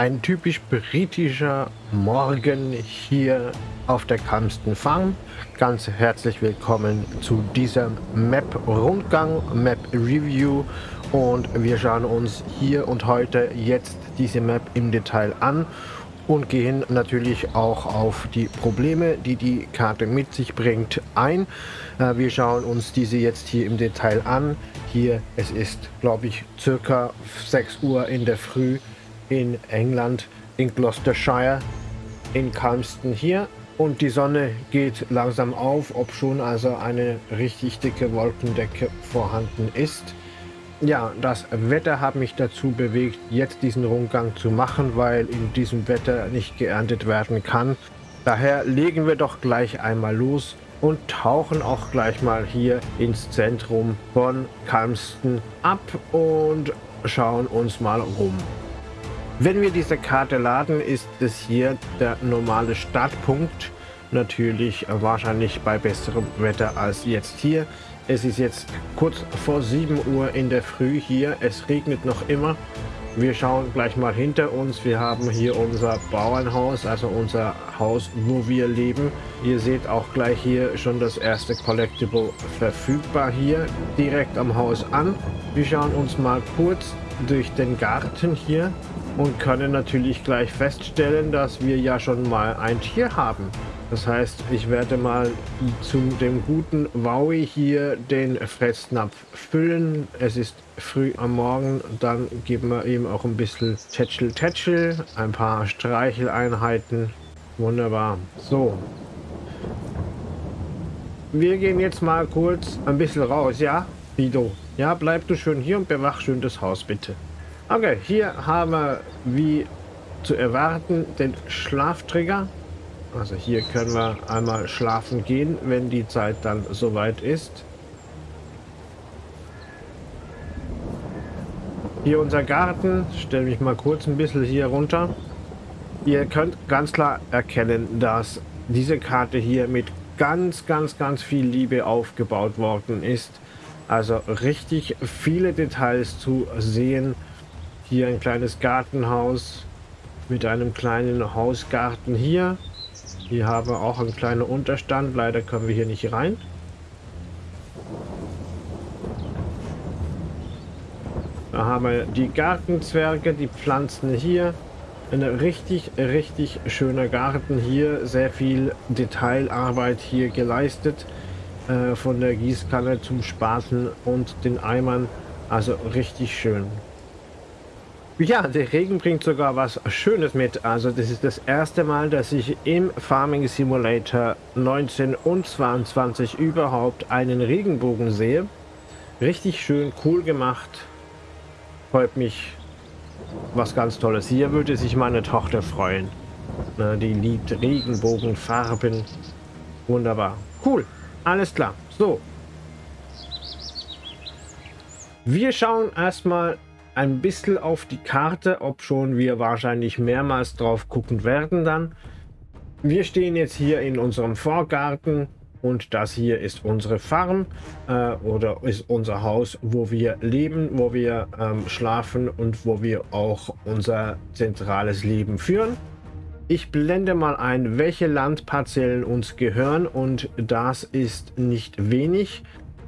ein typisch britischer Morgen hier auf der Camston Farm. Ganz herzlich willkommen zu diesem Map-Rundgang, Map-Review und wir schauen uns hier und heute jetzt diese Map im Detail an und gehen natürlich auch auf die Probleme, die die Karte mit sich bringt, ein. Äh, wir schauen uns diese jetzt hier im Detail an. Hier, es ist, glaube ich, circa 6 Uhr in der Früh in England, in Gloucestershire, in Calmston hier. Und die Sonne geht langsam auf, ob schon also eine richtig dicke Wolkendecke vorhanden ist. Ja, das Wetter hat mich dazu bewegt, jetzt diesen Rundgang zu machen, weil in diesem Wetter nicht geerntet werden kann. Daher legen wir doch gleich einmal los und tauchen auch gleich mal hier ins Zentrum von Calmston ab und schauen uns mal rum. Wenn wir diese Karte laden, ist es hier der normale Startpunkt. Natürlich wahrscheinlich bei besserem Wetter als jetzt hier. Es ist jetzt kurz vor 7 Uhr in der Früh hier. Es regnet noch immer. Wir schauen gleich mal hinter uns. Wir haben hier unser Bauernhaus, also unser Haus, wo wir leben. Ihr seht auch gleich hier schon das erste Collectible verfügbar hier direkt am Haus an. Wir schauen uns mal kurz durch den Garten hier und können natürlich gleich feststellen, dass wir ja schon mal ein Tier haben. Das heißt, ich werde mal zu dem guten Wowie hier den Fressnapf füllen. Es ist früh am Morgen, dann geben wir ihm auch ein bisschen Tätschel Tätschel, ein paar Streicheleinheiten. Wunderbar. So. Wir gehen jetzt mal kurz ein bisschen raus, ja? Fido. Ja, bleib du schön hier und bewach schön das Haus, bitte. Okay, hier haben wir, wie zu erwarten, den Schlaftrigger. Also hier können wir einmal schlafen gehen, wenn die Zeit dann soweit ist. Hier unser Garten. Stelle mich mal kurz ein bisschen hier runter. Ihr könnt ganz klar erkennen, dass diese Karte hier mit ganz, ganz, ganz viel Liebe aufgebaut worden ist. Also richtig viele Details zu sehen. Hier ein kleines Gartenhaus mit einem kleinen Hausgarten hier. Hier haben wir auch einen kleinen Unterstand. Leider können wir hier nicht rein. Da haben wir die Gartenzwerge, die Pflanzen hier. Ein richtig, richtig schöner Garten hier. Sehr viel Detailarbeit hier geleistet. Äh, von der Gießkanne zum Spaten und den Eimern. Also richtig schön. Ja, der Regen bringt sogar was Schönes mit. Also das ist das erste Mal, dass ich im Farming Simulator 19 und 22 überhaupt einen Regenbogen sehe. Richtig schön, cool gemacht. Freut mich. Was ganz Tolles. Hier würde sich meine Tochter freuen. Die liebt Regenbogenfarben. Wunderbar. Cool. Alles klar. So. Wir schauen erstmal ein bisschen auf die Karte, ob schon wir wahrscheinlich mehrmals drauf gucken werden dann. Wir stehen jetzt hier in unserem Vorgarten und das hier ist unsere Farm äh, oder ist unser Haus, wo wir leben, wo wir ähm, schlafen und wo wir auch unser zentrales Leben führen. Ich blende mal ein, welche Landparzellen uns gehören und das ist nicht wenig.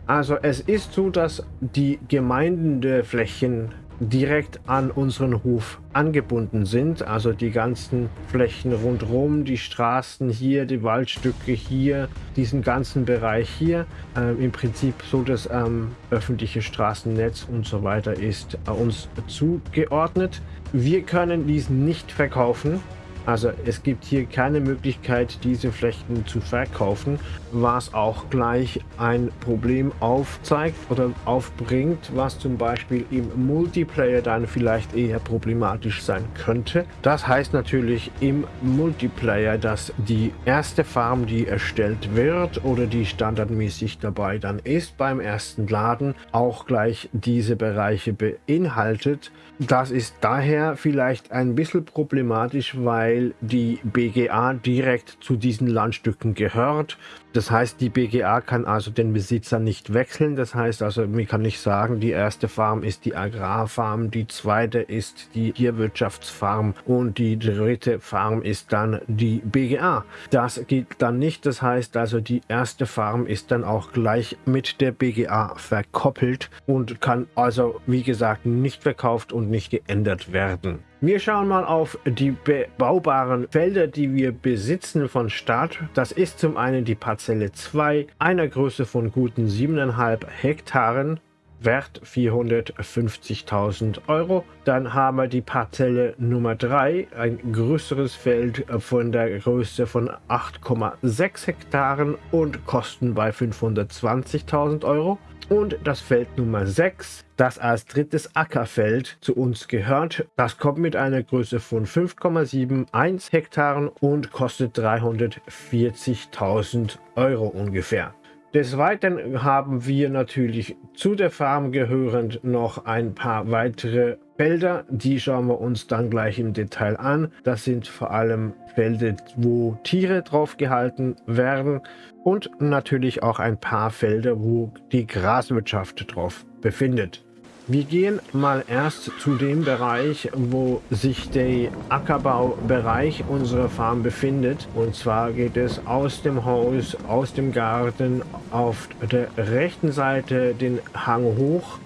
Also es ist so, dass die Gemeinden der Flächen direkt an unseren Hof angebunden sind. Also die ganzen Flächen rundherum, die Straßen hier, die Waldstücke hier, diesen ganzen Bereich hier. Ähm, Im Prinzip so das ähm, öffentliche Straßennetz und so weiter ist äh, uns zugeordnet. Wir können diesen nicht verkaufen. Also es gibt hier keine Möglichkeit, diese Flechten zu verkaufen, was auch gleich ein Problem aufzeigt oder aufbringt, was zum Beispiel im Multiplayer dann vielleicht eher problematisch sein könnte. Das heißt natürlich im Multiplayer, dass die erste Farm, die erstellt wird oder die standardmäßig dabei dann ist beim ersten Laden, auch gleich diese Bereiche beinhaltet. Das ist daher vielleicht ein bisschen problematisch, weil weil die BGA direkt zu diesen Landstücken gehört. Das heißt, die BGA kann also den Besitzer nicht wechseln. Das heißt also, man kann nicht sagen, die erste Farm ist die Agrarfarm, die zweite ist die Tierwirtschaftsfarm und die dritte Farm ist dann die BGA. Das geht dann nicht. Das heißt also, die erste Farm ist dann auch gleich mit der BGA verkoppelt und kann also, wie gesagt, nicht verkauft und nicht geändert werden. Wir schauen mal auf die bebaubaren Felder, die wir besitzen von Start. Das ist zum einen die Parzelle 2, einer Größe von guten 7,5 Hektaren. Wert 450.000 Euro. Dann haben wir die Parzelle Nummer 3, ein größeres Feld von der Größe von 8,6 Hektaren und Kosten bei 520.000 Euro. Und das Feld Nummer 6, das als drittes Ackerfeld zu uns gehört. Das kommt mit einer Größe von 5,71 Hektaren und kostet 340.000 Euro ungefähr. Des Weiteren haben wir natürlich zu der Farm gehörend noch ein paar weitere Felder. Die schauen wir uns dann gleich im Detail an. Das sind vor allem Felder, wo Tiere drauf gehalten werden und natürlich auch ein paar Felder, wo die Graswirtschaft drauf befindet. Wir gehen mal erst zu dem Bereich, wo sich der Ackerbaubereich unserer Farm befindet. Und zwar geht es aus dem Haus, aus dem Garten auf der rechten Seite den Hang hoch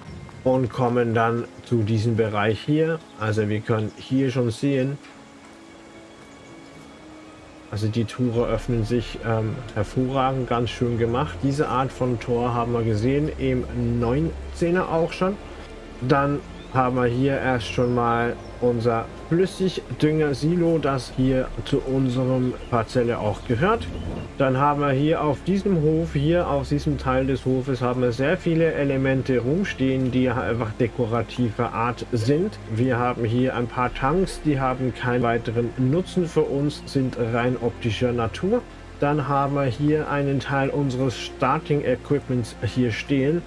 und kommen dann zu diesem Bereich hier. Also wir können hier schon sehen, also die Tore öffnen sich ähm, hervorragend, ganz schön gemacht. Diese Art von Tor haben wir gesehen im 19er auch schon. Dann haben wir hier erst schon mal unser Flüssigdünger-Silo, das hier zu unserem Parzelle auch gehört. Dann haben wir hier auf diesem Hof, hier auf diesem Teil des Hofes, haben wir sehr viele Elemente rumstehen, die einfach dekorativer Art sind. Wir haben hier ein paar Tanks, die haben keinen weiteren Nutzen für uns, sind rein optischer Natur. Dann haben wir hier einen Teil unseres Starting Equipments hier stehen.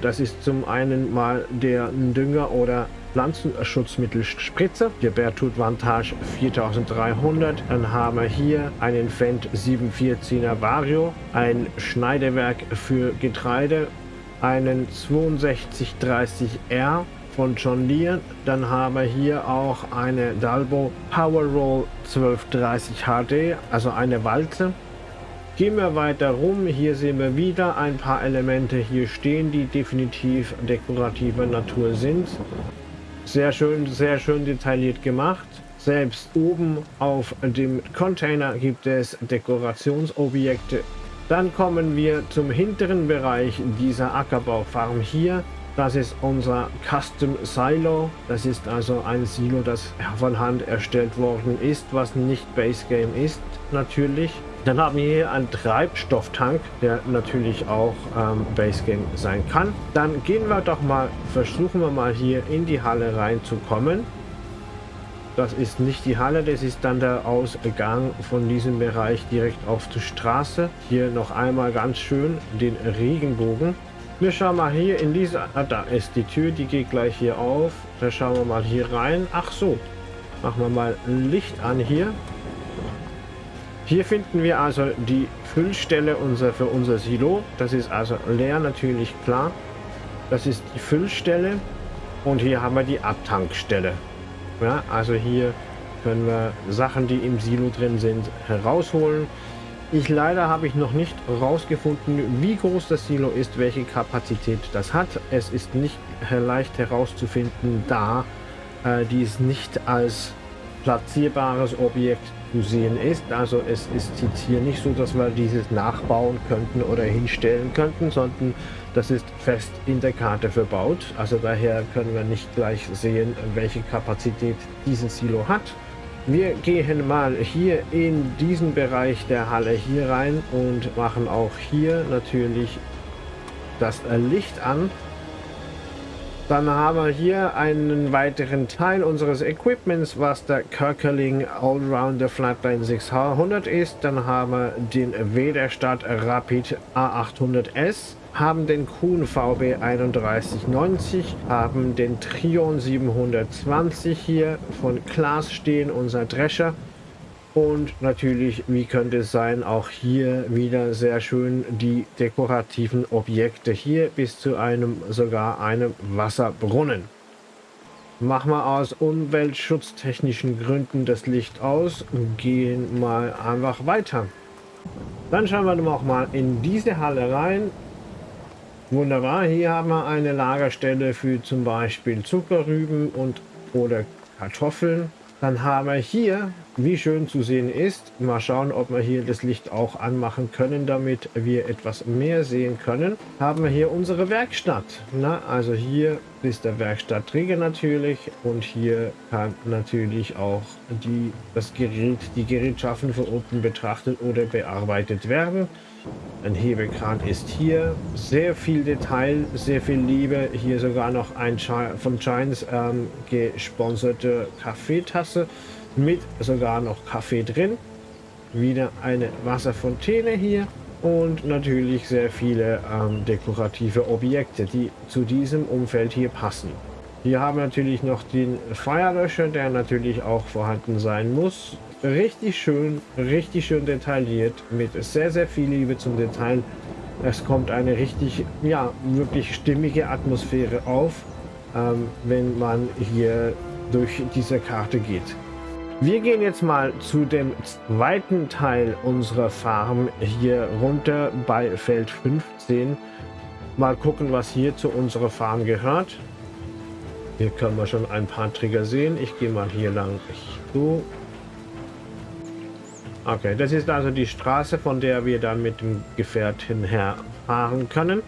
Das ist zum einen mal der Dünger oder Pflanzenschutzmittelspritze. Der Bertut Vantage 4300. Dann haben wir hier einen Fendt 714er Vario, ein Schneidewerk für Getreide, einen 6230R von John Deere. Dann haben wir hier auch eine Dalbo Powerroll 1230 HD, also eine Walze. Gehen wir weiter rum. Hier sehen wir wieder ein paar Elemente hier stehen, die definitiv dekorativer Natur sind. Sehr schön, sehr schön detailliert gemacht. Selbst oben auf dem Container gibt es Dekorationsobjekte. Dann kommen wir zum hinteren Bereich dieser Ackerbaufarm hier. Das ist unser Custom Silo. Das ist also ein Silo, das von Hand erstellt worden ist, was nicht Base Game ist, natürlich. Dann haben wir hier einen Treibstofftank, der natürlich auch ähm, Base Game sein kann. Dann gehen wir doch mal, versuchen wir mal hier in die Halle reinzukommen. Das ist nicht die Halle, das ist dann der Ausgang von diesem Bereich direkt auf die Straße. Hier noch einmal ganz schön den Regenbogen. Wir schauen mal hier in diese... Ah, da ist die Tür, die geht gleich hier auf. Da schauen wir mal hier rein. Ach so, machen wir mal Licht an hier. Hier finden wir also die Füllstelle unser, für unser Silo. Das ist also leer, natürlich klar. Das ist die Füllstelle. Und hier haben wir die Abtankstelle. Ja, also hier können wir Sachen, die im Silo drin sind, herausholen. Ich leider habe ich noch nicht herausgefunden, wie groß das Silo ist, welche Kapazität das hat. Es ist nicht leicht herauszufinden, da äh, dies nicht als platzierbares Objekt sehen ist. Also es ist jetzt hier nicht so, dass wir dieses nachbauen könnten oder hinstellen könnten, sondern das ist fest in der Karte verbaut. Also daher können wir nicht gleich sehen, welche Kapazität dieses Silo hat. Wir gehen mal hier in diesen Bereich der Halle hier rein und machen auch hier natürlich das Licht an. Dann haben wir hier einen weiteren Teil unseres Equipments, was der Kirkerling Allrounder Flatline 600 ist. Dann haben wir den Wederstadt Rapid A800S, haben den Kuhn VB 3190, haben den Trion 720 hier von Klaas stehen, unser Drescher. Und natürlich, wie könnte es sein, auch hier wieder sehr schön die dekorativen Objekte hier bis zu einem, sogar einem Wasserbrunnen. Machen wir aus umweltschutztechnischen Gründen das Licht aus und gehen mal einfach weiter. Dann schauen wir noch mal in diese Halle rein. Wunderbar, hier haben wir eine Lagerstelle für zum Beispiel Zuckerrüben und oder Kartoffeln. Dann haben wir hier, wie schön zu sehen ist, mal schauen, ob wir hier das Licht auch anmachen können, damit wir etwas mehr sehen können, haben wir hier unsere Werkstatt. Na, also hier ist der Werkstattträger natürlich und hier kann natürlich auch die, das Gerät, die Gerätschaften von unten betrachtet oder bearbeitet werden. Ein Hebelkran ist hier. Sehr viel Detail, sehr viel Liebe. Hier sogar noch ein von Giants ähm, gesponserte Kaffeetasse mit sogar noch Kaffee drin. Wieder eine Wasserfontäne hier und natürlich sehr viele ähm, dekorative Objekte, die zu diesem Umfeld hier passen. Hier haben wir natürlich noch den Feuerlöscher, der natürlich auch vorhanden sein muss richtig schön, richtig schön detailliert, mit sehr, sehr viel Liebe zum Detail. Es kommt eine richtig, ja, wirklich stimmige Atmosphäre auf, ähm, wenn man hier durch diese Karte geht. Wir gehen jetzt mal zu dem zweiten Teil unserer Farm hier runter bei Feld 15. Mal gucken, was hier zu unserer Farm gehört. Hier können wir schon ein paar Trigger sehen. Ich gehe mal hier lang so Okay, das ist also die Straße, von der wir dann mit dem Gefährt hinher fahren können.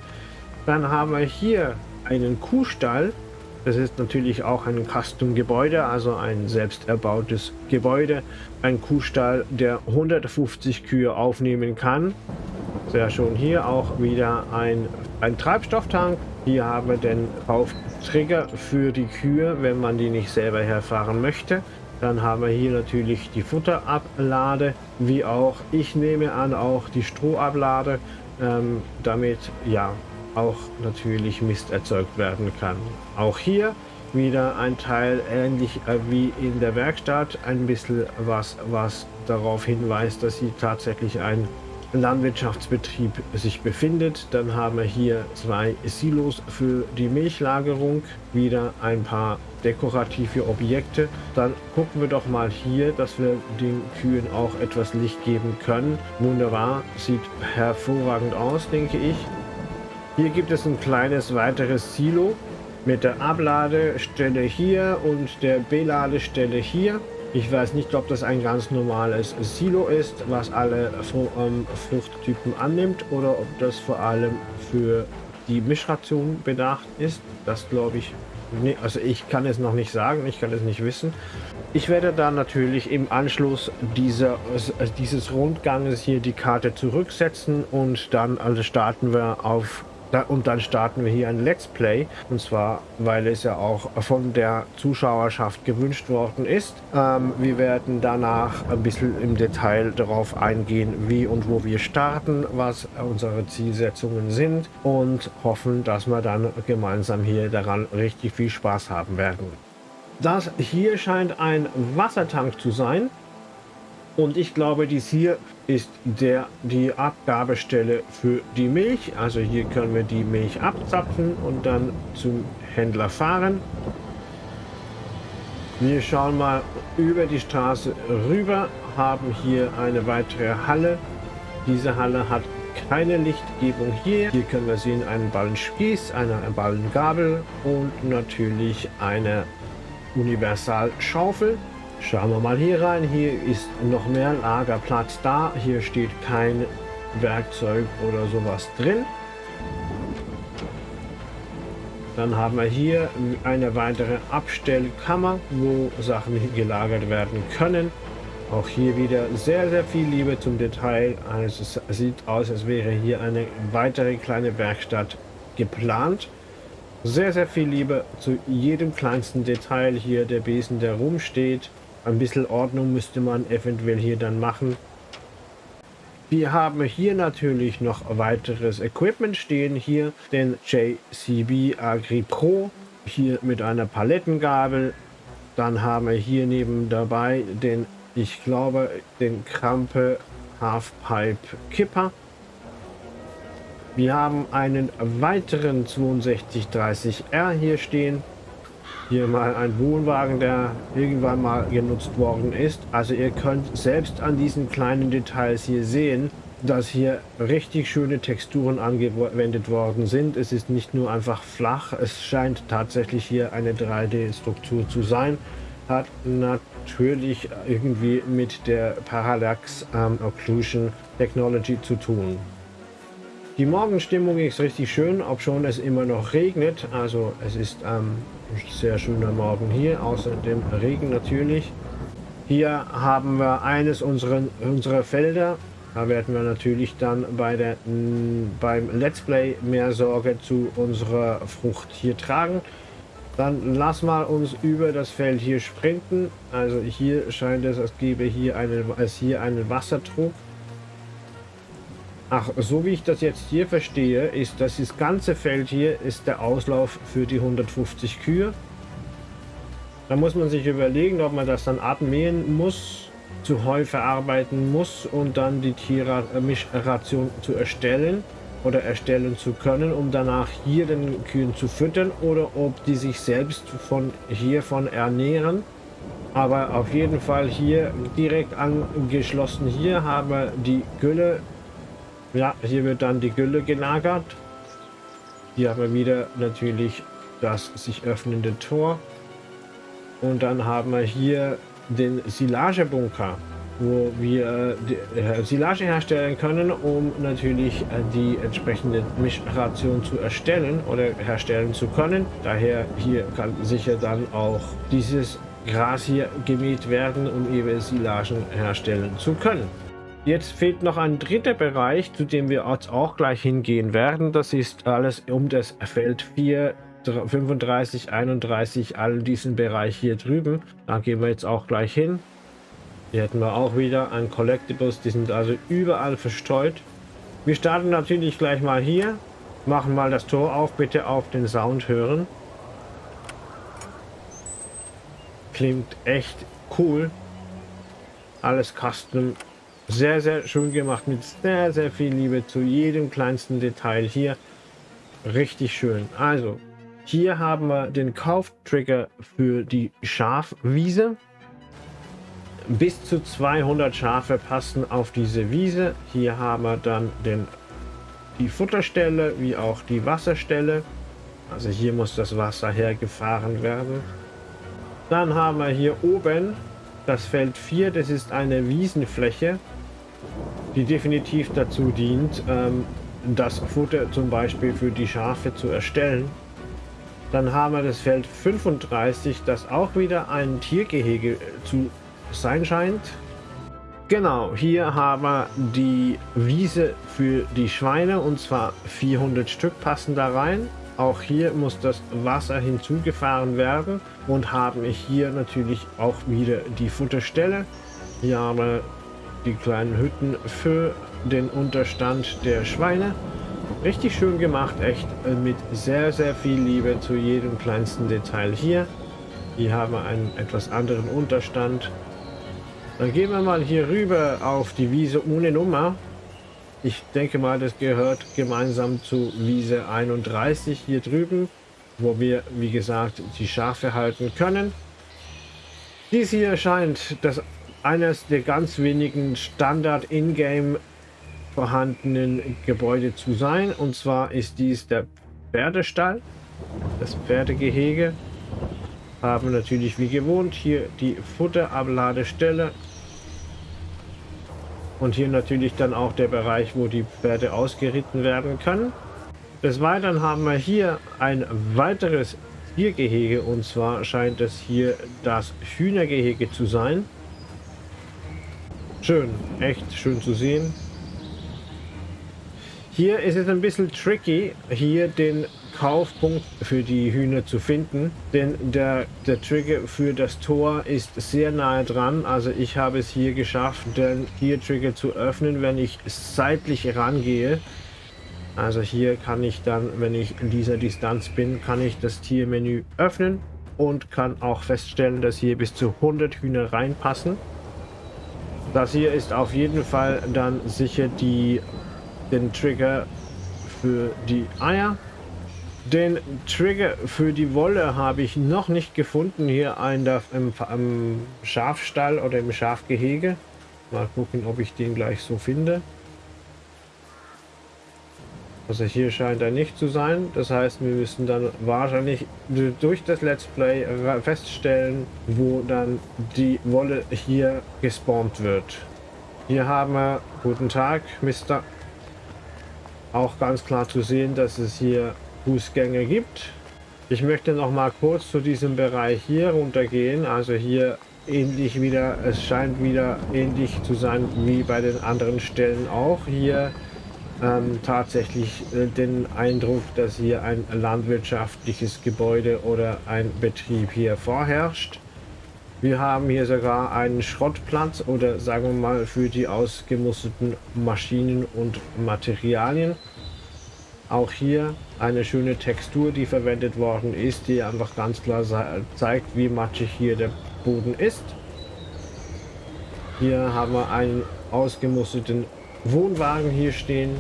Dann haben wir hier einen Kuhstall. Das ist natürlich auch ein Custom-Gebäude, also ein selbst erbautes Gebäude. Ein Kuhstall, der 150 Kühe aufnehmen kann. Sehr schön. Hier auch wieder ein, ein Treibstofftank. Hier haben wir den Auftrigger für die Kühe, wenn man die nicht selber herfahren möchte. Dann haben wir hier natürlich die Futterablade, wie auch, ich nehme an, auch die Strohablade, ähm, damit ja auch natürlich Mist erzeugt werden kann. Auch hier wieder ein Teil ähnlich äh, wie in der Werkstatt, ein bisschen was, was darauf hinweist, dass sie tatsächlich ein Landwirtschaftsbetrieb sich befindet. Dann haben wir hier zwei Silos für die Milchlagerung, wieder ein paar dekorative Objekte. Dann gucken wir doch mal hier, dass wir den Kühen auch etwas Licht geben können. Wunderbar, sieht hervorragend aus, denke ich. Hier gibt es ein kleines weiteres Silo mit der Abladestelle hier und der Beladestelle hier. Ich weiß nicht, ob das ein ganz normales Silo ist, was alle ähm, Fruchttypen annimmt oder ob das vor allem für die Mischration bedacht ist. Das glaube ich Nee, also ich kann es noch nicht sagen, ich kann es nicht wissen. Ich werde dann natürlich im Anschluss dieser, dieses Rundganges hier die Karte zurücksetzen und dann also starten wir auf und dann starten wir hier ein Let's Play. Und zwar, weil es ja auch von der Zuschauerschaft gewünscht worden ist. Ähm, wir werden danach ein bisschen im Detail darauf eingehen, wie und wo wir starten, was unsere Zielsetzungen sind und hoffen, dass wir dann gemeinsam hier daran richtig viel Spaß haben werden. Das hier scheint ein Wassertank zu sein. Und ich glaube, dies hier ist der, die Abgabestelle für die Milch. Also hier können wir die Milch abzapfen und dann zum Händler fahren. Wir schauen mal über die Straße rüber, haben hier eine weitere Halle. Diese Halle hat keine Lichtgebung hier. Hier können wir sehen einen Ballenspieß, eine Ballengabel und natürlich eine Universalschaufel. Schauen wir mal hier rein. Hier ist noch mehr Lagerplatz da. Hier steht kein Werkzeug oder sowas drin. Dann haben wir hier eine weitere Abstellkammer, wo Sachen gelagert werden können. Auch hier wieder sehr, sehr viel Liebe zum Detail. Also es sieht aus, als wäre hier eine weitere kleine Werkstatt geplant. Sehr, sehr viel Liebe zu jedem kleinsten Detail hier. Der Besen, der rumsteht. Ein bisschen Ordnung müsste man eventuell hier dann machen. Wir haben hier natürlich noch weiteres Equipment stehen. Hier den JCB Agri Pro. Hier mit einer Palettengabel. Dann haben wir hier neben dabei den ich glaube, den Krampe Halfpipe Kipper. Wir haben einen weiteren 6230R hier stehen. Hier mal ein Wohnwagen, der irgendwann mal genutzt worden ist. Also ihr könnt selbst an diesen kleinen Details hier sehen, dass hier richtig schöne Texturen angewendet worden sind. Es ist nicht nur einfach flach, es scheint tatsächlich hier eine 3D-Struktur zu sein. Hat natürlich irgendwie mit der Parallax ähm, Occlusion Technology zu tun. Die Morgenstimmung ist richtig schön, ob schon es immer noch regnet. Also es ist ähm, sehr schöner Morgen hier, außer dem Regen natürlich. Hier haben wir eines unserer, unserer Felder. Da werden wir natürlich dann bei der, beim Let's Play mehr Sorge zu unserer Frucht hier tragen. Dann lass mal uns über das Feld hier sprinten. Also hier scheint es, als gäbe hier eine, als hier einen Wassertrug. Ach, so wie ich das jetzt hier verstehe, ist, dass das ganze Feld hier ist der Auslauf für die 150 Kühe. Da muss man sich überlegen, ob man das dann abmähen muss, zu Heu verarbeiten muss und dann die Tiermischration zu erstellen oder erstellen zu können, um danach hier den Kühen zu füttern oder ob die sich selbst von hiervon ernähren. Aber auf jeden Fall hier direkt angeschlossen hier haben wir die Gülle ja, hier wird dann die Gülle gelagert. Hier haben wir wieder natürlich das sich öffnende Tor. Und dann haben wir hier den Silagebunker, wo wir äh, Silage herstellen können, um natürlich äh, die entsprechende Mischration zu erstellen oder herstellen zu können. Daher hier kann sicher dann auch dieses Gras hier gemäht werden, um eben Silagen herstellen zu können. Jetzt fehlt noch ein dritter Bereich, zu dem wir jetzt auch gleich hingehen werden. Das ist alles um das Feld 4, 35, 31, all diesen Bereich hier drüben. Da gehen wir jetzt auch gleich hin. Hier hätten wir auch wieder ein Collectibles, die sind also überall verstreut. Wir starten natürlich gleich mal hier. Machen mal das Tor auf, bitte auf den Sound hören. Klingt echt cool. Alles custom sehr, sehr schön gemacht mit sehr, sehr viel Liebe zu jedem kleinsten Detail hier. Richtig schön. Also, hier haben wir den Kauftrigger für die Schafwiese. Bis zu 200 Schafe passen auf diese Wiese. Hier haben wir dann den, die Futterstelle wie auch die Wasserstelle. Also hier muss das Wasser hergefahren werden. Dann haben wir hier oben das Feld 4. Das ist eine Wiesenfläche die definitiv dazu dient, ähm, das Futter zum Beispiel für die Schafe zu erstellen. Dann haben wir das Feld 35, das auch wieder ein Tiergehege zu sein scheint. Genau, hier haben wir die Wiese für die Schweine und zwar 400 Stück passen da rein. Auch hier muss das Wasser hinzugefahren werden und haben hier natürlich auch wieder die Futterstelle. Hier haben wir die kleinen Hütten für den Unterstand der Schweine. Richtig schön gemacht, echt mit sehr, sehr viel Liebe zu jedem kleinsten Detail hier. Hier haben einen etwas anderen Unterstand. Dann gehen wir mal hier rüber auf die Wiese ohne Nummer. Ich denke mal, das gehört gemeinsam zu Wiese 31 hier drüben, wo wir, wie gesagt, die Schafe halten können. Dies hier scheint das eines der ganz wenigen Standard in-game vorhandenen Gebäude zu sein. Und zwar ist dies der Pferdestall, das Pferdegehege. Haben natürlich wie gewohnt hier die Futterabladestelle. Und hier natürlich dann auch der Bereich, wo die Pferde ausgeritten werden können. Des Weiteren haben wir hier ein weiteres Tiergehege und zwar scheint es hier das Hühnergehege zu sein. Schön, echt schön zu sehen. Hier ist es ein bisschen tricky, hier den Kaufpunkt für die Hühner zu finden, denn der, der Trigger für das Tor ist sehr nahe dran. Also ich habe es hier geschafft, den Tier-Trigger zu öffnen, wenn ich seitlich rangehe. Also hier kann ich dann, wenn ich in dieser Distanz bin, kann ich das Tiermenü öffnen und kann auch feststellen, dass hier bis zu 100 Hühner reinpassen. Das hier ist auf jeden Fall dann sicher die, den Trigger für die Eier. Den Trigger für die Wolle habe ich noch nicht gefunden hier ein, im, im Schafstall oder im Schafgehege. Mal gucken, ob ich den gleich so finde. Also hier scheint er nicht zu sein. Das heißt, wir müssen dann wahrscheinlich durch das Let's Play feststellen, wo dann die Wolle hier gespawnt wird. Hier haben wir, guten Tag, Mister. Auch ganz klar zu sehen, dass es hier Fußgänge gibt. Ich möchte noch mal kurz zu diesem Bereich hier runtergehen. Also hier ähnlich wieder, es scheint wieder ähnlich zu sein wie bei den anderen Stellen auch. Hier ähm, tatsächlich äh, den Eindruck, dass hier ein landwirtschaftliches Gebäude oder ein Betrieb hier vorherrscht. Wir haben hier sogar einen Schrottplatz oder sagen wir mal für die ausgemusterten Maschinen und Materialien. Auch hier eine schöne Textur, die verwendet worden ist, die einfach ganz klar zeigt, wie matschig hier der Boden ist. Hier haben wir einen ausgemusterten Wohnwagen hier stehen.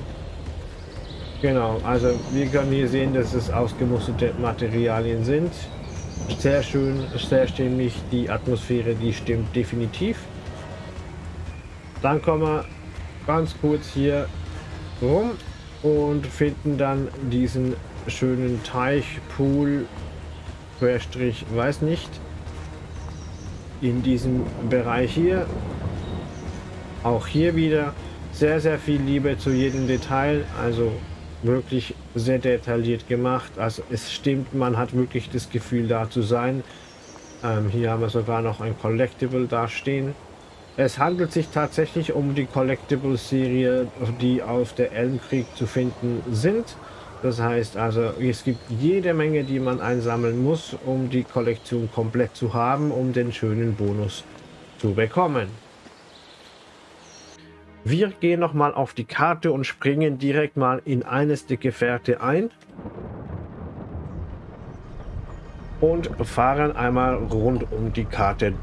Genau, also wir können hier sehen, dass es ausgemusterte Materialien sind. Sehr schön, sehr stimmig. Die Atmosphäre, die stimmt definitiv. Dann kommen wir ganz kurz hier rum und finden dann diesen schönen Teich, Pool, Querstrich, weiß nicht, in diesem Bereich hier. Auch hier wieder sehr, sehr viel Liebe zu jedem Detail, also wirklich sehr detailliert gemacht. Also es stimmt, man hat wirklich das Gefühl da zu sein. Ähm, hier haben wir sogar noch ein Collectible da stehen. Es handelt sich tatsächlich um die Collectible-Serie, die auf der Elmkrieg zu finden sind. Das heißt also, es gibt jede Menge, die man einsammeln muss, um die Kollektion komplett zu haben, um den schönen Bonus zu bekommen. Wir gehen noch mal auf die Karte und springen direkt mal in eines der Gefährte ein. Und fahren einmal rund um die Karte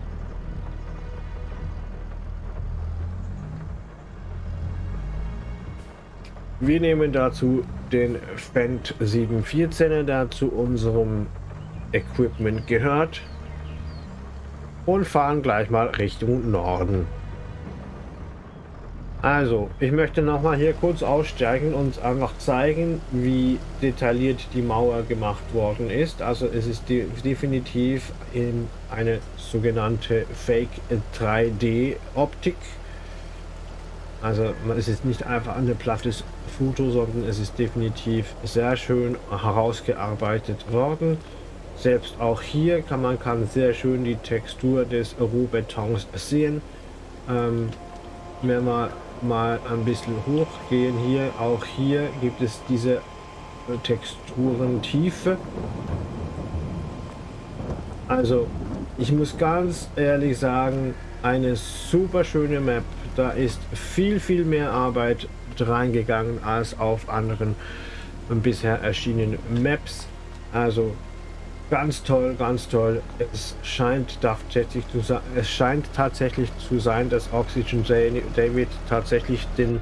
Wir nehmen dazu den Fendt 714er, der zu unserem Equipment gehört und fahren gleich mal Richtung Norden. Also, ich möchte noch mal hier kurz aussteigen und einfach zeigen, wie detailliert die Mauer gemacht worden ist. Also es ist de definitiv in eine sogenannte Fake 3D Optik also es ist nicht einfach ein plattes Foto, sondern es ist definitiv sehr schön herausgearbeitet worden. Selbst auch hier kann man kann sehr schön die Textur des Rohbetons sehen. Ähm, wenn wir mal ein bisschen hochgehen hier, auch hier gibt es diese Texturentiefe. Also ich muss ganz ehrlich sagen, eine super schöne Map da ist viel, viel mehr Arbeit reingegangen als auf anderen bisher erschienenen Maps. Also ganz toll, ganz toll. Es scheint tatsächlich zu sein, es scheint tatsächlich zu sein, dass Oxygen David tatsächlich den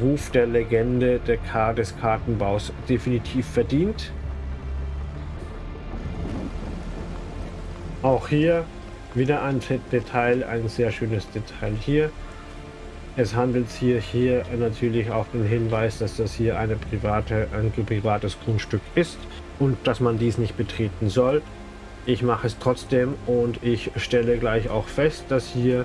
Ruf der Legende der K des Kartenbaus definitiv verdient. Auch hier wieder ein Detail, ein sehr schönes Detail hier. Es handelt sich hier natürlich auch den Hinweis, dass das hier eine private, ein privates Grundstück ist und dass man dies nicht betreten soll. Ich mache es trotzdem und ich stelle gleich auch fest, dass hier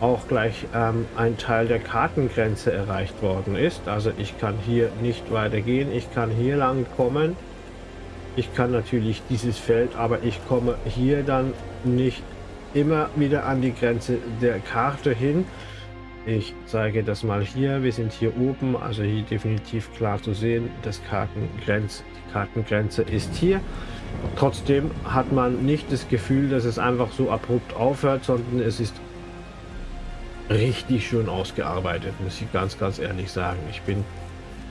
auch gleich ähm, ein Teil der Kartengrenze erreicht worden ist. Also ich kann hier nicht weitergehen, ich kann hier lang kommen. Ich kann natürlich dieses Feld, aber ich komme hier dann nicht immer wieder an die Grenze der Karte hin. Ich zeige das mal hier. Wir sind hier oben, also hier definitiv klar zu sehen. Das Kartengrenz, die Kartengrenze ist hier. Trotzdem hat man nicht das Gefühl, dass es einfach so abrupt aufhört, sondern es ist richtig schön ausgearbeitet, muss ich ganz, ganz ehrlich sagen. Ich bin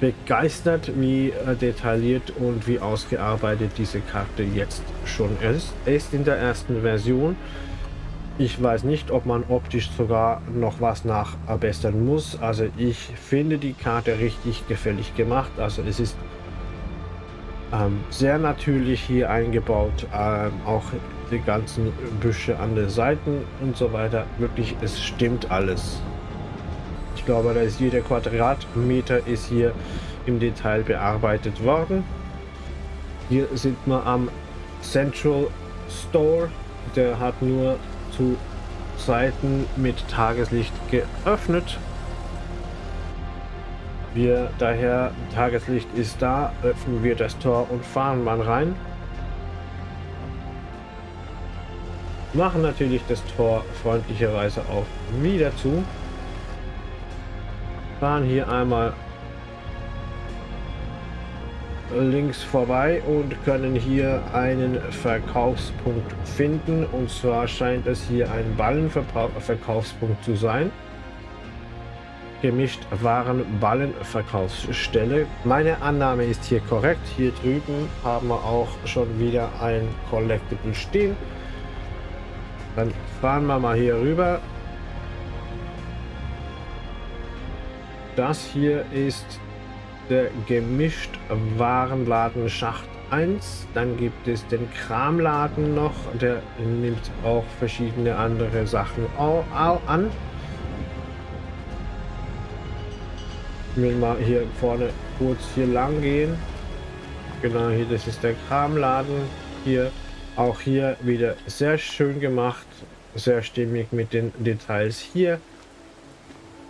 begeistert, wie äh, detailliert und wie ausgearbeitet diese Karte jetzt schon ist. Ist in der ersten Version. Ich weiß nicht, ob man optisch sogar noch was nachbessern muss. Also ich finde die Karte richtig gefällig gemacht. Also es ist ähm, sehr natürlich hier eingebaut. Ähm, auch die ganzen Büsche an den Seiten und so weiter. Wirklich, es stimmt alles. Ich glaube, da ist jeder Quadratmeter ist hier im Detail bearbeitet worden. Hier sind wir am Central Store. Der hat nur zu Zeiten mit Tageslicht geöffnet. Wir daher, Tageslicht ist da, öffnen wir das Tor und fahren mal rein. Machen natürlich das Tor freundlicherweise auch wieder zu. Fahren hier einmal links vorbei und können hier einen Verkaufspunkt finden. Und zwar scheint es hier ein Ballenverkaufspunkt zu sein. Gemischt Waren Ballenverkaufsstelle. Meine Annahme ist hier korrekt. Hier drüben haben wir auch schon wieder ein Collectible stehen. Dann fahren wir mal hier rüber. Das hier ist der gemischt Warenladen Schacht 1. Dann gibt es den Kramladen noch. Der nimmt auch verschiedene andere Sachen an. Ich will mal hier vorne kurz hier lang gehen. Genau hier, das ist der Kramladen. Hier auch hier wieder sehr schön gemacht. Sehr stimmig mit den Details hier.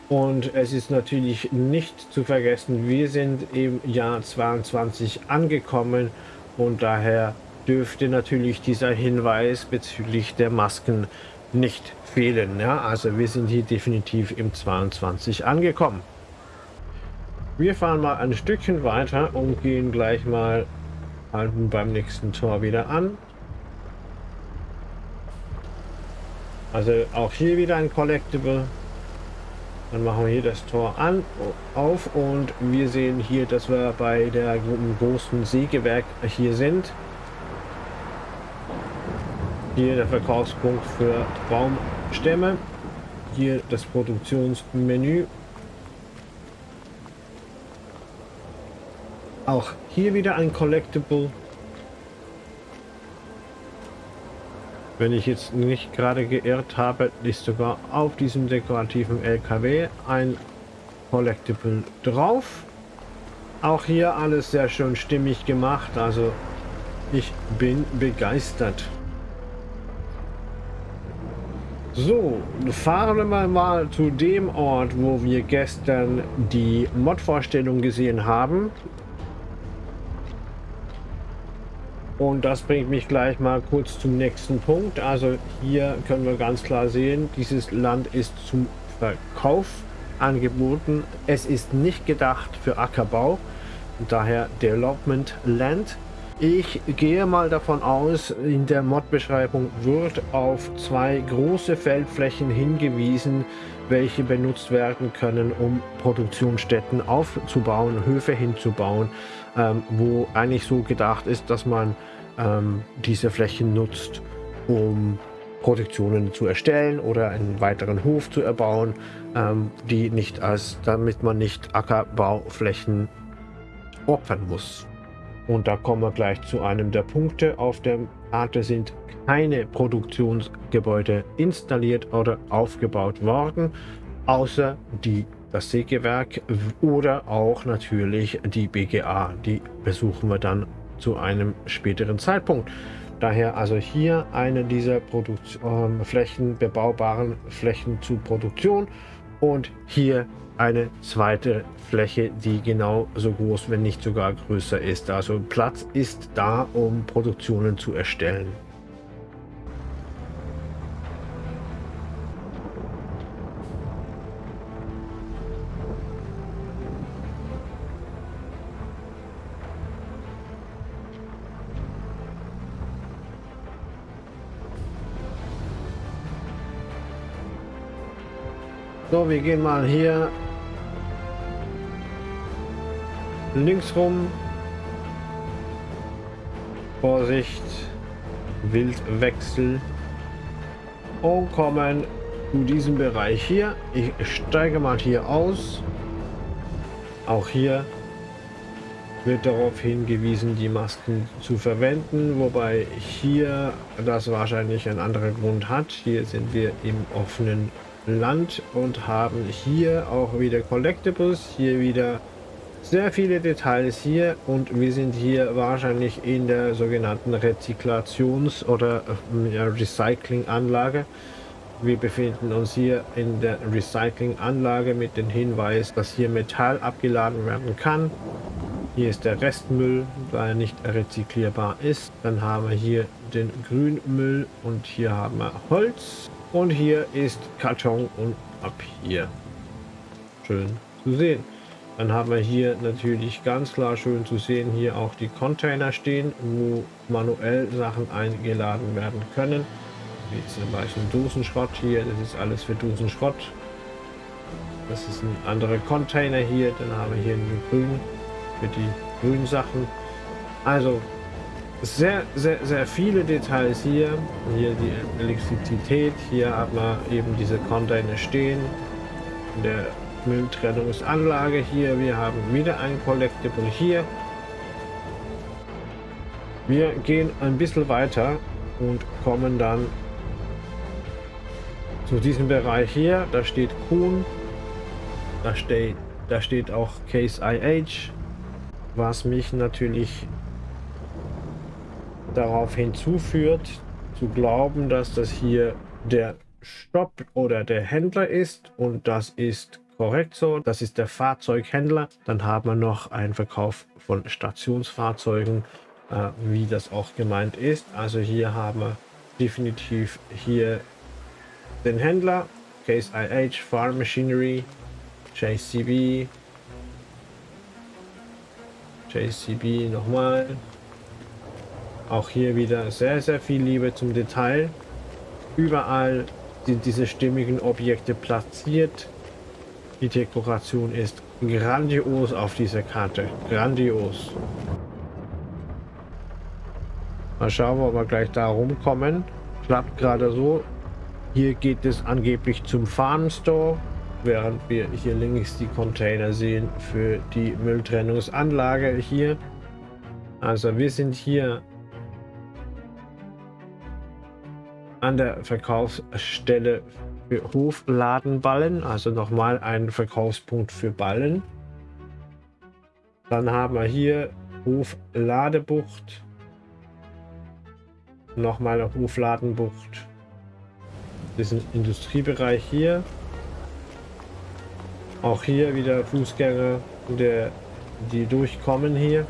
Und es ist natürlich nicht zu vergessen, wir sind im Jahr 22 angekommen und daher dürfte natürlich dieser Hinweis bezüglich der Masken nicht fehlen. Ja? Also wir sind hier definitiv im 22 angekommen. Wir fahren mal ein Stückchen weiter und gehen gleich mal halten beim nächsten Tor wieder an. Also auch hier wieder ein Collectible. Dann machen wir hier das Tor an, auf und wir sehen hier, dass wir bei der großen Sägewerk hier sind. Hier der Verkaufspunkt für Baumstämme. Hier das Produktionsmenü. Auch hier wieder ein Collectible. Wenn ich jetzt nicht gerade geirrt habe, ist sogar auf diesem dekorativen LKW ein Collectible drauf. Auch hier alles sehr schön stimmig gemacht. Also ich bin begeistert. So, fahren wir mal zu dem Ort, wo wir gestern die Mod-Vorstellung gesehen haben. Und das bringt mich gleich mal kurz zum nächsten Punkt. Also hier können wir ganz klar sehen, dieses Land ist zum Verkauf angeboten. Es ist nicht gedacht für Ackerbau, daher Development Land. Ich gehe mal davon aus, in der Mod-Beschreibung wird auf zwei große Feldflächen hingewiesen, welche benutzt werden können, um Produktionsstätten aufzubauen, Höfe hinzubauen ähm, wo eigentlich so gedacht ist, dass man ähm, diese Flächen nutzt, um Produktionen zu erstellen oder einen weiteren Hof zu erbauen, ähm, die nicht als, damit man nicht Ackerbauflächen opfern muss. Und da kommen wir gleich zu einem der Punkte. Auf der Karte sind keine Produktionsgebäude installiert oder aufgebaut worden, außer die das Sägewerk oder auch natürlich die BGA. Die besuchen wir dann zu einem späteren Zeitpunkt. Daher also hier eine dieser Produktion, äh, Flächen, bebaubaren Flächen zu Produktion und hier eine zweite Fläche, die genau so groß, wenn nicht sogar größer ist. Also Platz ist da, um Produktionen zu erstellen. Wir gehen mal hier links rum. Vorsicht, Wildwechsel. und kommen zu diesem Bereich hier. Ich steige mal hier aus. Auch hier wird darauf hingewiesen, die Masken zu verwenden, wobei hier das wahrscheinlich einen anderen Grund hat. Hier sind wir im offenen Land und haben hier auch wieder Collectibles, hier wieder sehr viele Details hier und wir sind hier wahrscheinlich in der sogenannten Rezyklations- oder äh, Recyclinganlage. Wir befinden uns hier in der Recyclinganlage mit dem Hinweis, dass hier Metall abgeladen werden kann. Hier ist der Restmüll, da er nicht rezyklierbar ist. Dann haben wir hier den Grünmüll und hier haben wir Holz. Und hier ist Karton und Papier. Schön zu sehen. Dann haben wir hier natürlich ganz klar schön zu sehen, hier auch die Container stehen, wo manuell Sachen eingeladen werden können. Wie zum Beispiel Dosenschrott hier, das ist alles für Dosenschrott. Das ist ein anderer Container hier, dann haben wir hier den grün für die grünen Sachen. Also sehr, sehr, sehr viele Details hier. Hier die Elektrizität, hier hat man eben diese Container stehen. Der Mülltrennungsanlage hier. Wir haben wieder ein Collectible hier. Wir gehen ein bisschen weiter und kommen dann zu diesem Bereich hier. Da steht Kuhn. Da steht, da steht auch Case IH, was mich natürlich darauf hinzuführt, zu glauben, dass das hier der Stopp oder der Händler ist und das ist korrekt so. Das ist der Fahrzeughändler. Dann haben wir noch einen Verkauf von Stationsfahrzeugen, äh, wie das auch gemeint ist. Also hier haben wir definitiv hier den Händler, Case IH, Farm Machinery, JCB, JCB nochmal. Auch hier wieder sehr, sehr viel Liebe zum Detail. Überall sind diese stimmigen Objekte platziert. Die Dekoration ist grandios auf dieser Karte. Grandios. Mal schauen, ob wir gleich da rumkommen. Klappt gerade so. Hier geht es angeblich zum Farm Store, während wir hier links die Container sehen für die Mülltrennungsanlage hier. Also wir sind hier an der Verkaufsstelle für Hofladenballen, also nochmal ein Verkaufspunkt für Ballen. Dann haben wir hier Hofladebucht, nochmal eine Hofladenbucht. Ein Industriebereich hier. Auch hier wieder Fußgänger, der, die durchkommen hier.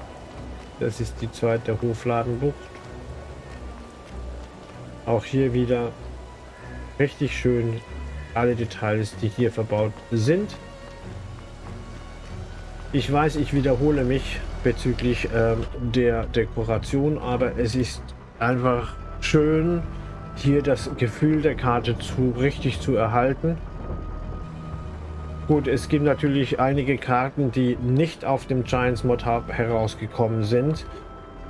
Das ist die zweite Hofladenbucht. Auch hier wieder richtig schön alle Details, die hier verbaut sind. Ich weiß, ich wiederhole mich bezüglich ähm, der Dekoration, aber es ist einfach schön, hier das Gefühl der Karte zu richtig zu erhalten. Gut, es gibt natürlich einige Karten, die nicht auf dem Giants Mod Hub herausgekommen sind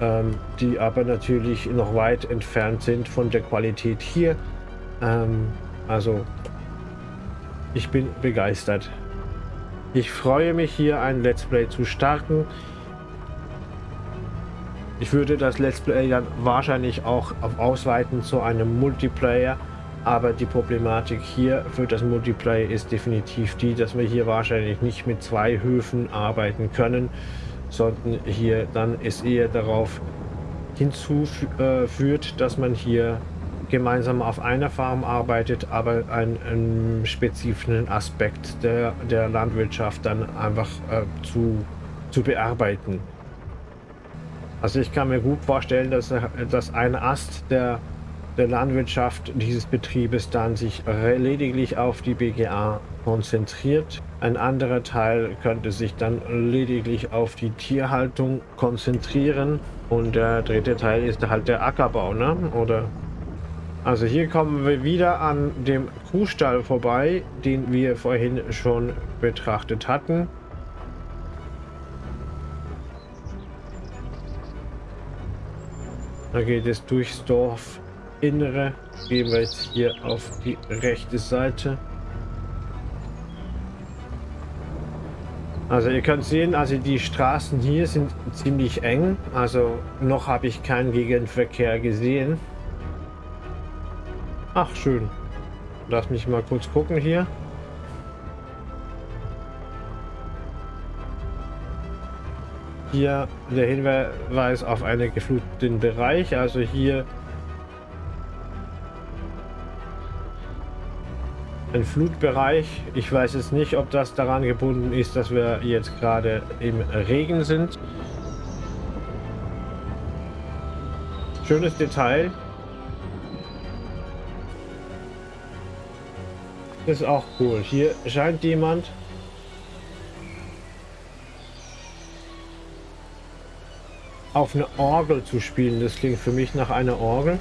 ähm, die aber natürlich noch weit entfernt sind von der Qualität hier. Ähm, also ich bin begeistert. Ich freue mich hier ein Let's Play zu starten. Ich würde das Let's Play dann wahrscheinlich auch ausweiten zu einem Multiplayer. Aber die Problematik hier für das Multiplayer ist definitiv die, dass wir hier wahrscheinlich nicht mit zwei Höfen arbeiten können sondern hier dann es eher darauf hinzuführt, dass man hier gemeinsam auf einer Farm arbeitet, aber einen, einen spezifischen Aspekt der, der Landwirtschaft dann einfach äh, zu, zu bearbeiten. Also ich kann mir gut vorstellen, dass, dass ein Ast der, der Landwirtschaft dieses Betriebes dann sich lediglich auf die BGA konzentriert. Ein anderer Teil könnte sich dann lediglich auf die Tierhaltung konzentrieren. Und der dritte Teil ist halt der Ackerbau, ne? Oder? Also hier kommen wir wieder an dem Kuhstall vorbei, den wir vorhin schon betrachtet hatten. Da geht es durchs Dorf Innere. Gehen wir jetzt hier auf die rechte Seite. Also ihr könnt sehen, also die Straßen hier sind ziemlich eng. Also noch habe ich keinen Gegenverkehr gesehen. Ach schön. Lass mich mal kurz gucken hier. Hier der Hinweis auf einen gefluteten Bereich. Also hier ein Flutbereich. Ich weiß jetzt nicht, ob das daran gebunden ist, dass wir jetzt gerade im Regen sind. Schönes Detail. Das ist auch cool. Hier scheint jemand auf eine Orgel zu spielen. Das klingt für mich nach einer Orgel.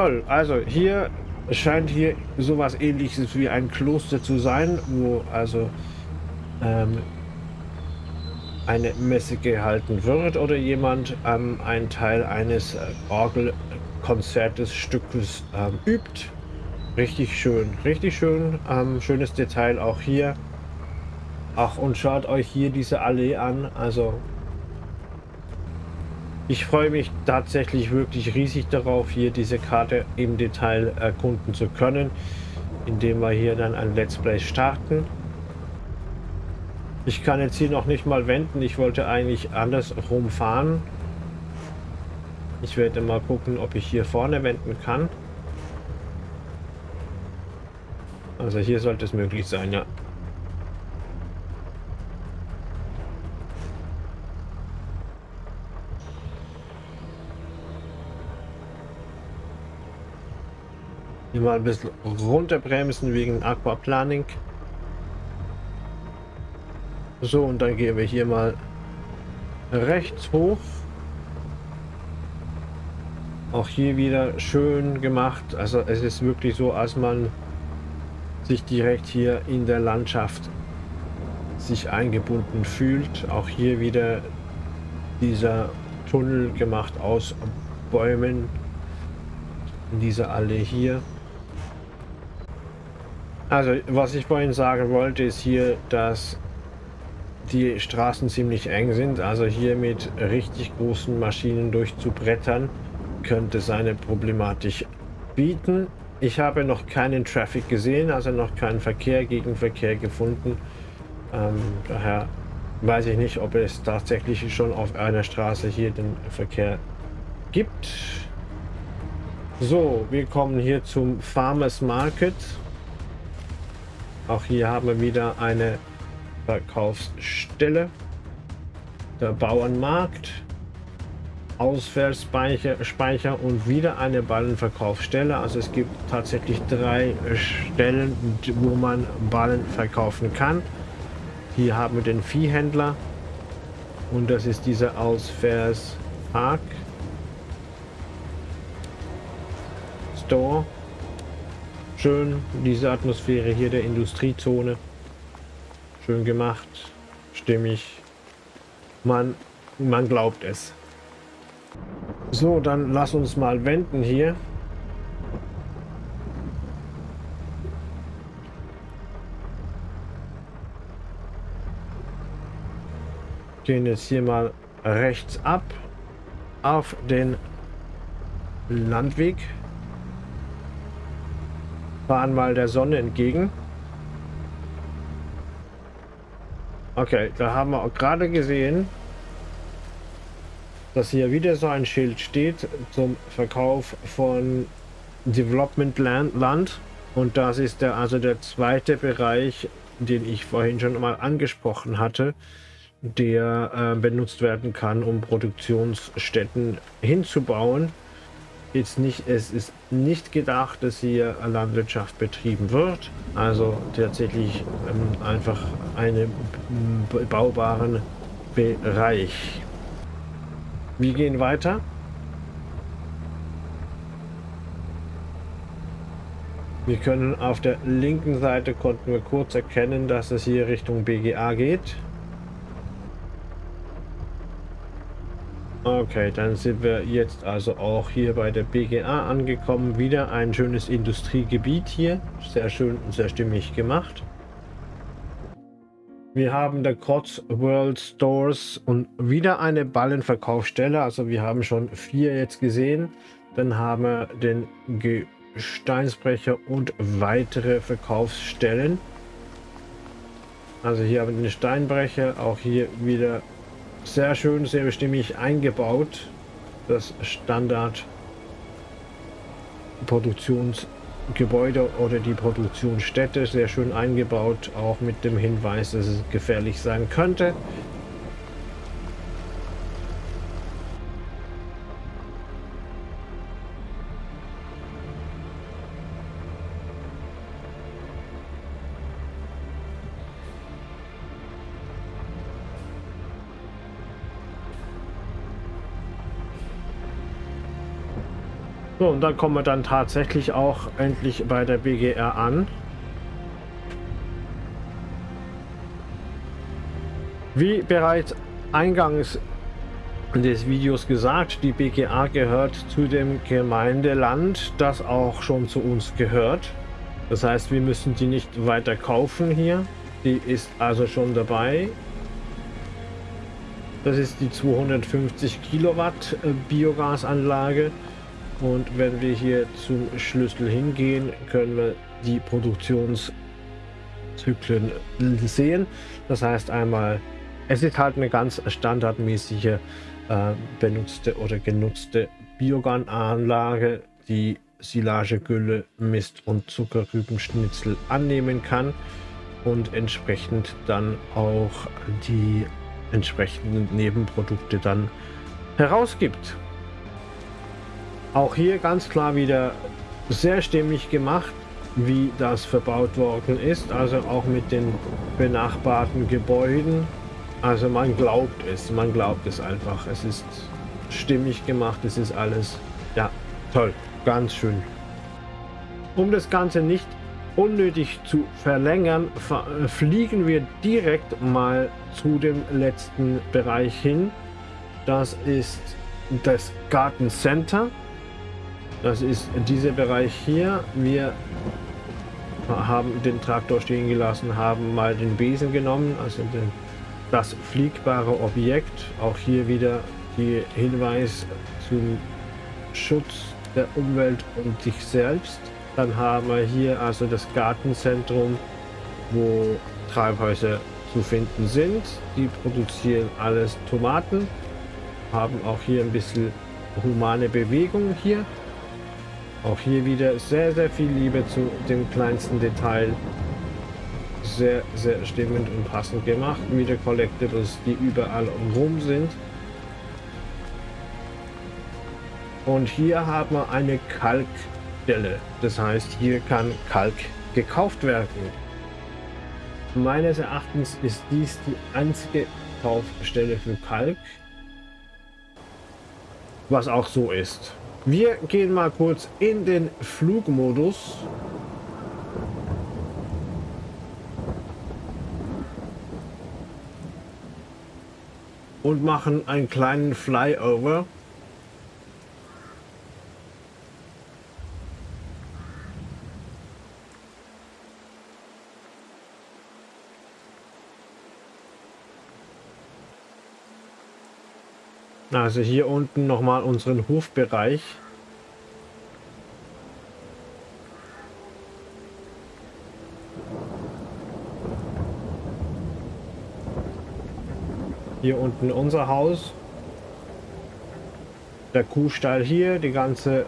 Toll, also hier scheint hier sowas ähnliches wie ein Kloster zu sein, wo also ähm, eine Messe gehalten wird oder jemand ähm, einen Teil eines Orgelkonzertes Stückes ähm, übt. Richtig schön, richtig schön, ähm, schönes Detail auch hier. Ach und schaut euch hier diese Allee an, also ich freue mich tatsächlich wirklich riesig darauf, hier diese Karte im Detail erkunden zu können, indem wir hier dann ein Let's Play starten. Ich kann jetzt hier noch nicht mal wenden. Ich wollte eigentlich andersrum fahren. Ich werde mal gucken, ob ich hier vorne wenden kann. Also hier sollte es möglich sein, ja. Hier mal ein bisschen runterbremsen wegen Aquaplaning. So, und dann gehen wir hier mal rechts hoch. Auch hier wieder schön gemacht. Also es ist wirklich so, als man sich direkt hier in der Landschaft sich eingebunden fühlt. Auch hier wieder dieser Tunnel gemacht aus Bäumen in dieser Allee hier. Also, was ich vorhin sagen wollte, ist hier, dass die Straßen ziemlich eng sind. Also hier mit richtig großen Maschinen durchzubrettern, könnte seine Problematik bieten. Ich habe noch keinen Traffic gesehen, also noch keinen Verkehr, Gegenverkehr gefunden. Ähm, daher weiß ich nicht, ob es tatsächlich schon auf einer Straße hier den Verkehr gibt. So, wir kommen hier zum Farmers Market. Auch hier haben wir wieder eine Verkaufsstelle. Der Bauernmarkt. Ausfallspeicher Speicher und wieder eine Ballenverkaufsstelle. Also es gibt tatsächlich drei Stellen, wo man Ballen verkaufen kann. Hier haben wir den Viehhändler und das ist dieser Ausfallspark Store. Schön, diese Atmosphäre hier der Industriezone. Schön gemacht, stimmig. Man, man glaubt es. So, dann lass uns mal wenden hier. Gehen jetzt hier mal rechts ab auf den Landweg fahren mal der Sonne entgegen. Okay, da haben wir auch gerade gesehen, dass hier wieder so ein Schild steht zum Verkauf von Development Land. Land. Und das ist der also der zweite Bereich, den ich vorhin schon mal angesprochen hatte, der äh, benutzt werden kann, um Produktionsstätten hinzubauen. Jetzt nicht, es ist nicht gedacht, dass hier Landwirtschaft betrieben wird. Also tatsächlich ähm, einfach einen baubaren Bereich. Wir gehen weiter. Wir können auf der linken Seite konnten wir kurz erkennen, dass es hier Richtung BGA geht. Okay, dann sind wir jetzt also auch hier bei der BGA angekommen. Wieder ein schönes Industriegebiet hier. Sehr schön und sehr stimmig gemacht. Wir haben der Kotz World Stores und wieder eine Ballenverkaufsstelle. Also wir haben schon vier jetzt gesehen. Dann haben wir den Steinsbrecher und weitere Verkaufsstellen. Also hier haben wir den Steinbrecher, auch hier wieder sehr schön, sehr bestimmig eingebaut. Das Standard Produktionsgebäude oder die Produktionsstätte sehr schön eingebaut, auch mit dem Hinweis, dass es gefährlich sein könnte. Und dann kommen wir dann tatsächlich auch endlich bei der BGR an. Wie bereits eingangs des Videos gesagt, die BGA gehört zu dem Gemeindeland, das auch schon zu uns gehört. Das heißt, wir müssen die nicht weiter kaufen hier. Die ist also schon dabei. Das ist die 250 Kilowatt äh, Biogasanlage. Und wenn wir hier zum Schlüssel hingehen, können wir die Produktionszyklen sehen. Das heißt einmal, es ist halt eine ganz standardmäßige äh, benutzte oder genutzte Biogananlage, die Silagegülle, Mist und Zuckerrübenschnitzel annehmen kann und entsprechend dann auch die entsprechenden Nebenprodukte dann herausgibt. Auch hier ganz klar wieder sehr stimmig gemacht, wie das verbaut worden ist. Also auch mit den benachbarten Gebäuden. Also man glaubt es, man glaubt es einfach. Es ist stimmig gemacht, es ist alles, ja, toll, ganz schön. Um das Ganze nicht unnötig zu verlängern, fliegen wir direkt mal zu dem letzten Bereich hin. Das ist das Garten Center. Das ist dieser Bereich hier. Wir haben den Traktor stehen gelassen, haben mal den Besen genommen, also den, das fliegbare Objekt. Auch hier wieder die Hinweis zum Schutz der Umwelt und sich selbst. Dann haben wir hier also das Gartenzentrum, wo Treibhäuser zu finden sind. Die produzieren alles Tomaten, haben auch hier ein bisschen humane Bewegung hier. Auch hier wieder sehr, sehr viel Liebe zu dem kleinsten Detail. Sehr, sehr stimmend und passend gemacht. Wieder Collectibles, die überall rum sind. Und hier haben wir eine Kalkstelle. Das heißt, hier kann Kalk gekauft werden. Meines Erachtens ist dies die einzige Kaufstelle für Kalk. Was auch so ist. Wir gehen mal kurz in den Flugmodus. Und machen einen kleinen Flyover. Also hier unten nochmal unseren Hofbereich. Hier unten unser Haus. Der Kuhstall hier, die ganze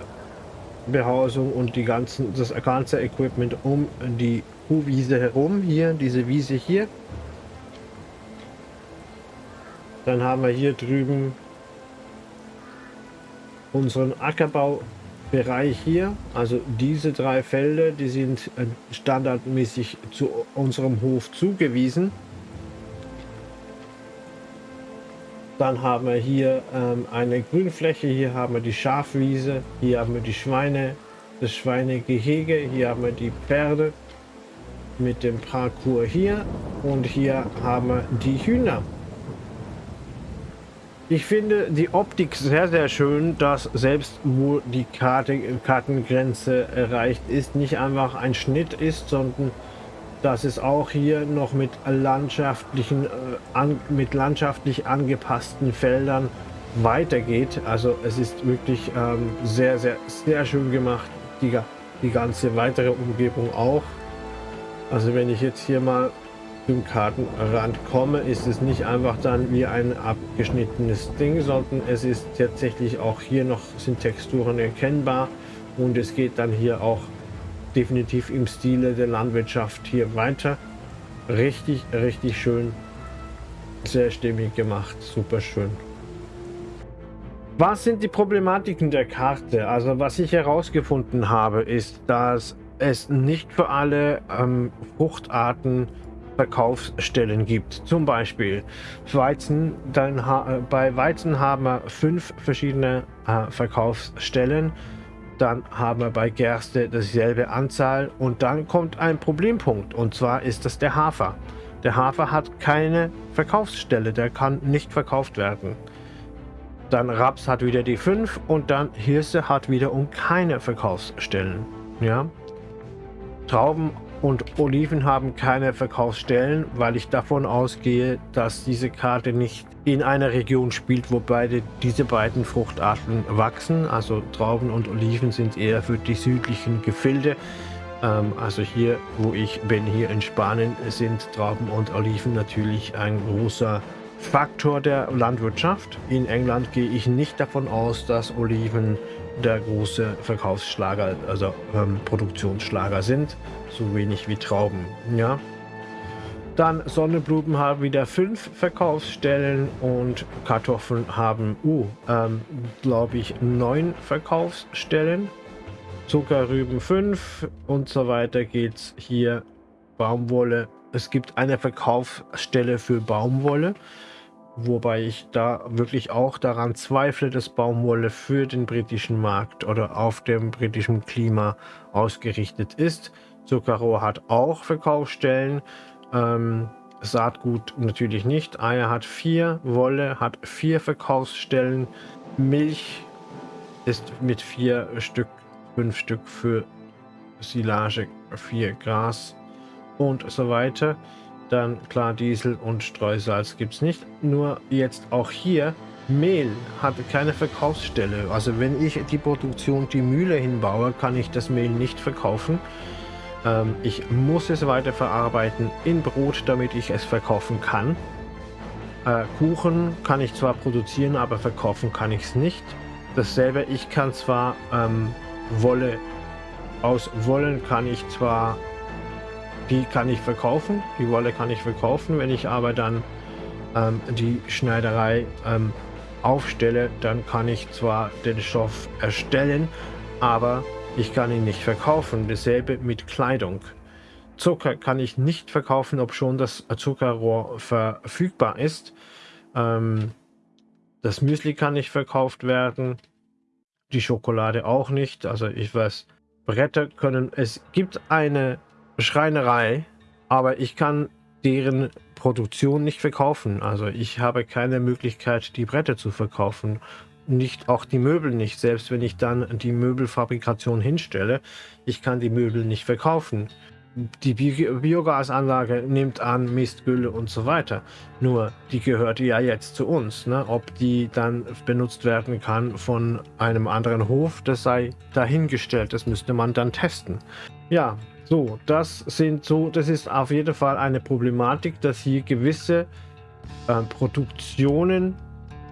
Behausung und die ganzen, das ganze Equipment um die Kuhwiese herum. Hier, diese Wiese hier. Dann haben wir hier drüben unseren Ackerbau Bereich hier, also diese drei Felder, die sind äh, standardmäßig zu unserem Hof zugewiesen. Dann haben wir hier ähm, eine Grünfläche, hier haben wir die Schafwiese, hier haben wir die Schweine, das Schweinegehege, hier haben wir die Pferde mit dem Parcours hier und hier haben wir die Hühner. Ich finde die Optik sehr, sehr schön, dass selbst wo die Karte, Kartengrenze erreicht ist, nicht einfach ein Schnitt ist, sondern dass es auch hier noch mit landschaftlichen, äh, an, mit landschaftlich angepassten Feldern weitergeht. Also es ist wirklich ähm, sehr, sehr, sehr schön gemacht. Die, die ganze weitere Umgebung auch. Also wenn ich jetzt hier mal zum Kartenrand komme, ist es nicht einfach dann wie ein abgeschnittenes Ding, sondern es ist tatsächlich auch hier noch sind Texturen erkennbar und es geht dann hier auch definitiv im Stile der Landwirtschaft hier weiter. Richtig, richtig schön, sehr stimmig gemacht, super schön. Was sind die Problematiken der Karte? Also was ich herausgefunden habe, ist, dass es nicht für alle ähm, Fruchtarten Verkaufsstellen gibt. Zum Beispiel Weizen, dann bei Weizen haben wir fünf verschiedene äh, Verkaufsstellen. Dann haben wir bei Gerste dasselbe Anzahl und dann kommt ein Problempunkt und zwar ist das der Hafer. Der Hafer hat keine Verkaufsstelle, der kann nicht verkauft werden. Dann Raps hat wieder die 5 und dann Hirse hat wiederum keine Verkaufsstellen. Ja? Trauben und Oliven haben keine Verkaufsstellen, weil ich davon ausgehe, dass diese Karte nicht in einer Region spielt, wo beide diese beiden Fruchtarten wachsen. Also Trauben und Oliven sind eher für die südlichen Gefilde. Ähm, also hier, wo ich bin, hier in Spanien, sind Trauben und Oliven natürlich ein großer Faktor der Landwirtschaft. In England gehe ich nicht davon aus, dass Oliven der große Verkaufsschlager, also ähm, Produktionsschlager sind, so wenig wie Trauben. Ja. Dann Sonnenblumen haben wieder fünf Verkaufsstellen und Kartoffeln haben, uh, ähm, glaube ich, neun Verkaufsstellen. Zuckerrüben fünf und so weiter geht's hier. Baumwolle. Es gibt eine Verkaufsstelle für Baumwolle. Wobei ich da wirklich auch daran zweifle, dass Baumwolle für den britischen Markt oder auf dem britischen Klima ausgerichtet ist. Zuckerrohr hat auch Verkaufsstellen. Ähm, Saatgut natürlich nicht. Eier hat vier, Wolle hat vier Verkaufsstellen. Milch ist mit vier Stück, fünf Stück für Silage, vier Gras und so weiter. Dann klar, Diesel und Streusalz gibt es nicht. Nur jetzt auch hier, Mehl hat keine Verkaufsstelle. Also wenn ich die Produktion, die Mühle hinbaue, kann ich das Mehl nicht verkaufen. Ähm, ich muss es weiter verarbeiten in Brot, damit ich es verkaufen kann. Äh, Kuchen kann ich zwar produzieren, aber verkaufen kann ich es nicht. Dasselbe, ich kann zwar ähm, Wolle, aus Wollen kann ich zwar die kann ich verkaufen, die Wolle kann ich verkaufen. Wenn ich aber dann ähm, die Schneiderei ähm, aufstelle, dann kann ich zwar den Stoff erstellen, aber ich kann ihn nicht verkaufen. Dasselbe mit Kleidung. Zucker kann ich nicht verkaufen, ob schon das Zuckerrohr verfügbar ist. Ähm, das Müsli kann nicht verkauft werden. Die Schokolade auch nicht. Also ich weiß, Bretter können... Es gibt eine Schreinerei, aber ich kann deren Produktion nicht verkaufen. Also ich habe keine Möglichkeit, die Bretter zu verkaufen. Nicht auch die Möbel nicht, selbst wenn ich dann die Möbelfabrikation hinstelle. Ich kann die Möbel nicht verkaufen. Die Bi Biogasanlage nimmt an Mistgülle und so weiter. Nur die gehört ja jetzt zu uns. Ne? Ob die dann benutzt werden kann von einem anderen Hof, das sei dahingestellt. Das müsste man dann testen. Ja, so, das sind so, das ist auf jeden Fall eine Problematik, dass hier gewisse äh, Produktionen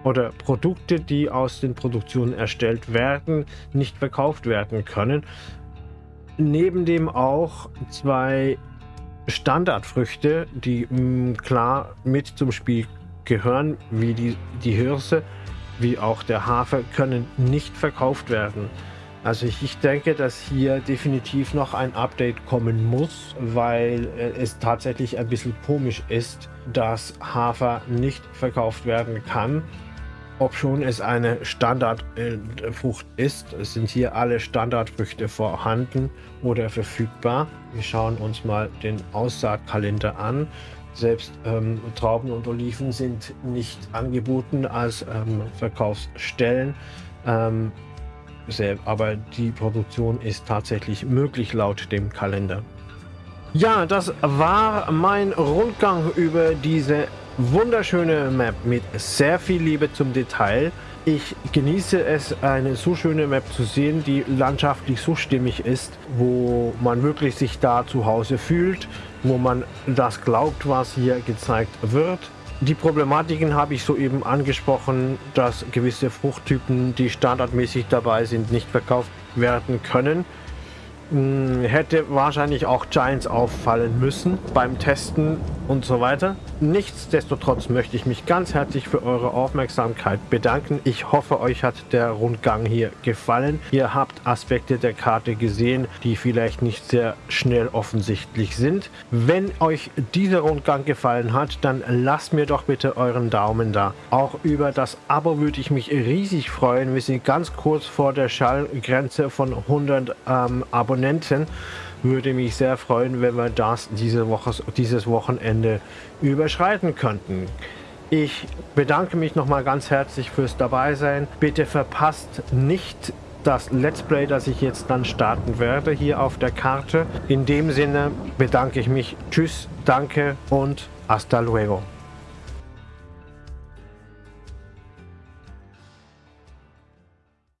oder Produkte, die aus den Produktionen erstellt werden, nicht verkauft werden können. Neben dem auch zwei Standardfrüchte, die mh, mm, klar mit zum Spiel gehören, wie die, die Hirse, wie auch der Hafer, können nicht verkauft werden. Also ich, ich denke, dass hier definitiv noch ein Update kommen muss, weil äh, es tatsächlich ein bisschen komisch ist, dass Hafer nicht verkauft werden kann. Ob schon es eine Standardfrucht ist, sind hier alle Standardfrüchte vorhanden oder verfügbar. Wir schauen uns mal den Aussaatkalender an. Selbst ähm, Trauben und Oliven sind nicht angeboten als ähm, Verkaufsstellen. Ähm, aber die Produktion ist tatsächlich möglich laut dem Kalender. Ja, das war mein Rundgang über diese wunderschöne Map mit sehr viel Liebe zum Detail. Ich genieße es, eine so schöne Map zu sehen, die landschaftlich so stimmig ist, wo man wirklich sich da zu Hause fühlt, wo man das glaubt, was hier gezeigt wird. Die Problematiken habe ich soeben angesprochen, dass gewisse Fruchttypen, die standardmäßig dabei sind, nicht verkauft werden können. Hm, hätte wahrscheinlich auch Giants auffallen müssen beim Testen und so weiter. Nichtsdestotrotz möchte ich mich ganz herzlich für eure Aufmerksamkeit bedanken. Ich hoffe, euch hat der Rundgang hier gefallen. Ihr habt Aspekte der Karte gesehen, die vielleicht nicht sehr schnell offensichtlich sind. Wenn euch dieser Rundgang gefallen hat, dann lasst mir doch bitte euren Daumen da. Auch über das Abo würde ich mich riesig freuen. Wir sind ganz kurz vor der Schallgrenze von 100 ähm, Abonnenten Abonnenten. Würde mich sehr freuen, wenn wir das diese Woche, dieses Wochenende überschreiten könnten. Ich bedanke mich nochmal ganz herzlich fürs Dabeisein. Bitte verpasst nicht das Let's Play, das ich jetzt dann starten werde, hier auf der Karte. In dem Sinne bedanke ich mich. Tschüss, danke und hasta luego.